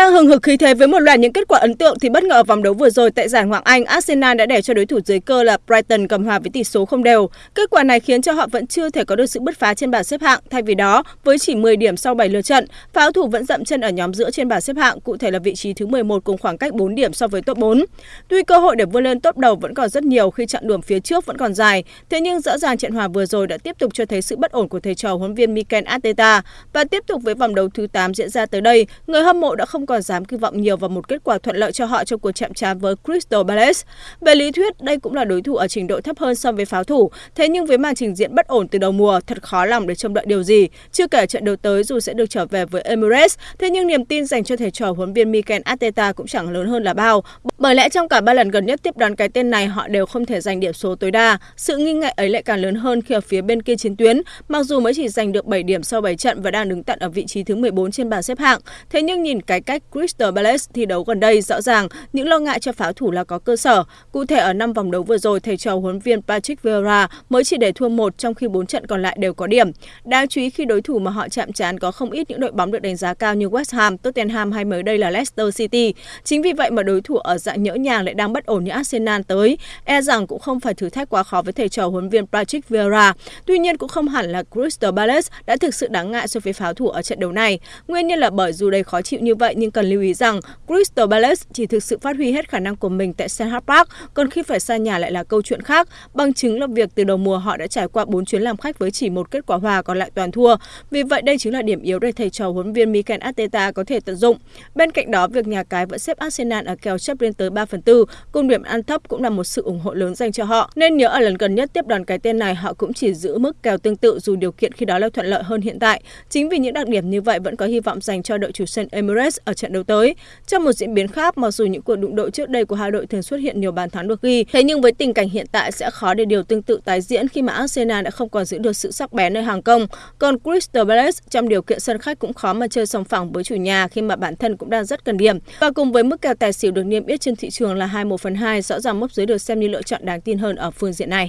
Đang hừng hực khí thế với một loạt những kết quả ấn tượng thì bất ngờ ở vòng đấu vừa rồi tại giải Ngoại Anh, Arsenal đã để cho đối thủ dưới cơ là Brighton cầm hòa với tỷ số không đều. Kết quả này khiến cho họ vẫn chưa thể có được sự bứt phá trên bảng xếp hạng. Thay vì đó, với chỉ 10 điểm sau 7 lượt trận, pháo thủ vẫn dậm chân ở nhóm giữa trên bảng xếp hạng, cụ thể là vị trí thứ 11 cùng khoảng cách 4 điểm so với top 4. Tuy cơ hội để vươn lên top đầu vẫn còn rất nhiều khi chặng đường phía trước vẫn còn dài, thế nhưng rõ ràng trận hòa vừa rồi đã tiếp tục cho thấy sự bất ổn của thầy trò huấn viên Mikel Arteta và tiếp tục với vòng đấu thứ 8 diễn ra tới đây, người hâm mộ đã không còn dám kỳ vọng nhiều vào một kết quả thuận lợi cho họ trong cuộc chạm trán với Crystal Palace. Về lý thuyết, đây cũng là đối thủ ở trình độ thấp hơn so với pháo thủ, thế nhưng với màn trình diễn bất ổn từ đầu mùa, thật khó lòng để trông đợi điều gì. Chưa kể trận đấu tới dù sẽ được trở về với Emirates, thế nhưng niềm tin dành cho thầy trò huấn viên Mikel Arteta cũng chẳng lớn hơn là bao. Bởi lẽ trong cả ba lần gần nhất tiếp đón cái tên này, họ đều không thể giành điểm số tối đa. Sự nghi ngại ấy lại càng lớn hơn khi ở phía bên kia chiến tuyến, mặc dù mới chỉ giành được 7 điểm sau 7 trận và đang đứng tận ở vị trí thứ 14 trên bảng xếp hạng, thế nhưng nhìn cái cách Crystal Palace thi đấu gần đây, rõ ràng những lo ngại cho pháo thủ là có cơ sở. Cụ thể ở năm vòng đấu vừa rồi, thầy trò huấn viên Patrick Vieira mới chỉ để thua một trong khi 4 trận còn lại đều có điểm. Đáng chú ý khi đối thủ mà họ chạm trán có không ít những đội bóng được đánh giá cao như West Ham, Tottenham hay mới đây là Leicester City. Chính vì vậy mà đối thủ ở dạng nhỡ nhàng lại đang bất ổn như Arsenal tới, e rằng cũng không phải thử thách quá khó với thầy trò huấn viên Patrick Vieira. Tuy nhiên cũng không hẳn là Crystal Palace đã thực sự đáng ngại so với pháo thủ ở trận đấu này. Nguyên nhân là bởi dù đầy khó chịu như vậy nhưng cần lưu ý rằng Crystal Palace chỉ thực sự phát huy hết khả năng của mình tại St. Park, còn khi phải xa nhà lại là câu chuyện khác. Bằng chứng là việc từ đầu mùa họ đã trải qua 4 chuyến làm khách với chỉ một kết quả hòa còn lại toàn thua. Vì vậy đây chính là điểm yếu để thầy trò huấn viên Mikel Arteta có thể tận dụng. Bên cạnh đó, việc nhà cái vẫn xếp Arsenal ở kèo chấp lên tới 3 phần 4, cùng điểm ăn thấp cũng là một sự ủng hộ lớn dành cho họ. Nên nhớ ở lần gần nhất tiếp đoàn cái tên này họ cũng chỉ giữ mức kèo tương tự dù điều kiện khi đó là thuận lợi hơn hiện tại. Chính vì những đặc điểm như vậy vẫn có hy vọng dành cho đội chủ sân Emirates ở trận đấu tới. Trong một diễn biến khác, mặc dù những cuộc đụng độ trước đây của hai đội thường xuất hiện nhiều bàn thắng được ghi, thế nhưng với tình cảnh hiện tại sẽ khó để điều tương tự tái diễn khi mà Arsenal đã không còn giữ được sự sắc bén nơi hàng công. Còn Crystal Palace trong điều kiện sân khách cũng khó mà chơi sòng phẳng với chủ nhà khi mà bản thân cũng đang rất cần điểm. Và cùng với mức kèo tài xỉu được niêm yết trên thị trường là 21 phần 2, rõ ràng mốc dưới được xem như lựa chọn đáng tin hơn ở phương diện này.